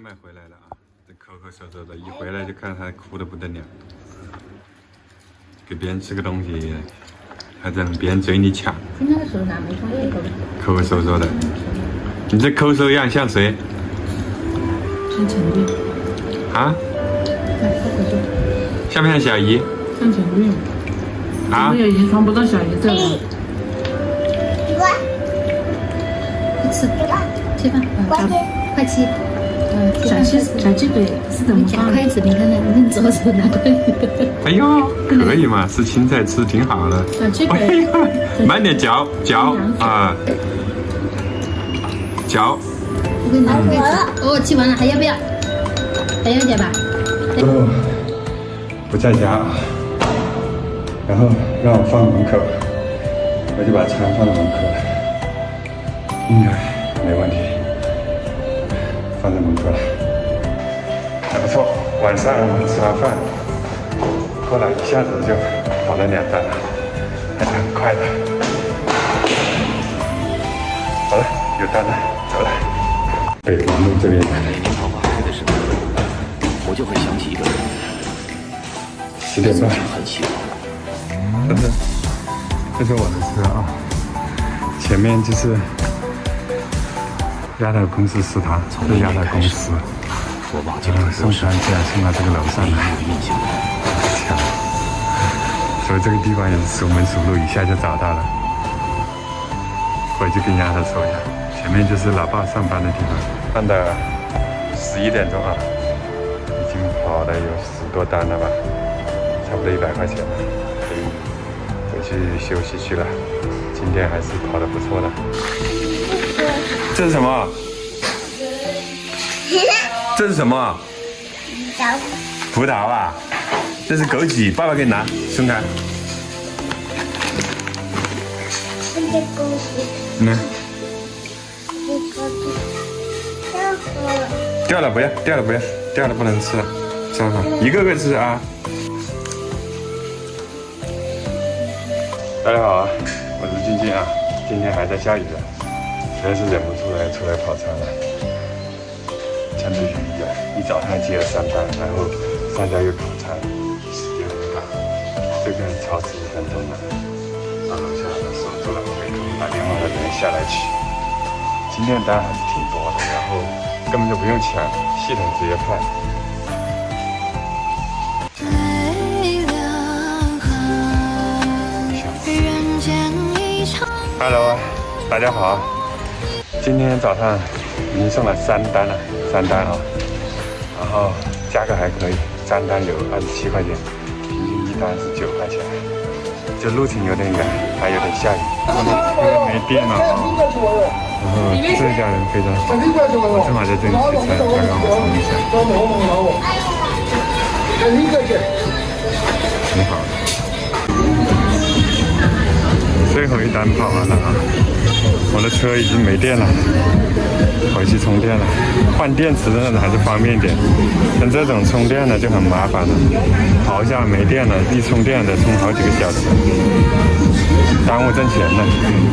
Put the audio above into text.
外卖回来了啊，这抠抠搜搜的，一回来就看他哭的不得了，给别人吃个东西，还在别人嘴里抢，今天的时候拿没放这个抠抠搜搜的。你这抠搜样像谁像陈玉，啊？像不像小姨像陈玉，啊我？也遗传不到小姨这了。快吃，吃饭，快快吃。嗯，小鸡小鸡腿是怎么夹？筷子，你看看，你用左手拿筷子。哎呦，可以嘛，吃青菜吃挺好的。小鸡哎腿，慢点嚼嚼啊，嚼。我给你拿筷子。哦，吃完了，还要不要？还要点吧？哦，不在家啊，然后让我放门口，我就把餐放到门口了，应该没问题，放在门口了，还不错。晚上吃完饭，过来一下子就跑了两单了，还是很快的。好了，有单了，走了。北环路这边。每年桃花开的时候，我就会想起一个人，十点半，很喜欢。这是这是我的车啊，前面就是丫头公司食堂，这是丫头公司，我忘记然后了多少送餐竟然送到这个楼上没来，有印象。巧，所以这个地方也是熟门熟路，一下就找到了。回去跟丫头说一下，前面就是老爸上班的地方。看到十一点钟啊，已经跑了有十多单了吧，差不多一百块钱了，可以回去休息去了。今天还是跑得不错的。这是什么？这是什么？葡萄啊，这是枸杞，爸爸给你拿，松开。嗯，掉了不要，掉了不要，掉了不能吃了，吃好，一个个吃啊。大家好啊，我是静静啊，今天还在下雨啊，实在是忍不住来出来跑餐了。趁着雨啊，一早上接了三单，然后上家又跑餐，时间很赶，这个超时一分钟了。到楼下的守住了，给他们打电话让人下来取。今天单还是挺多的，然后根本就不用抢，系统直接派。Hello，大家好，今天早上已经送了三单了，三单啊，然后价格还可以，三单有二十七块钱，平均一单是九块钱。这路程有点远，还有点下雨，没电了啊。然后这家人非常好，我正好在这里取餐，他让我冲一下。挺好的。最后一单跑完了啊，我的车已经没电了，回去充电了。换电池的还是方便点，像这种充电的就很麻烦了，跑一下没电了，一充电得充好几个小时，耽误挣钱了。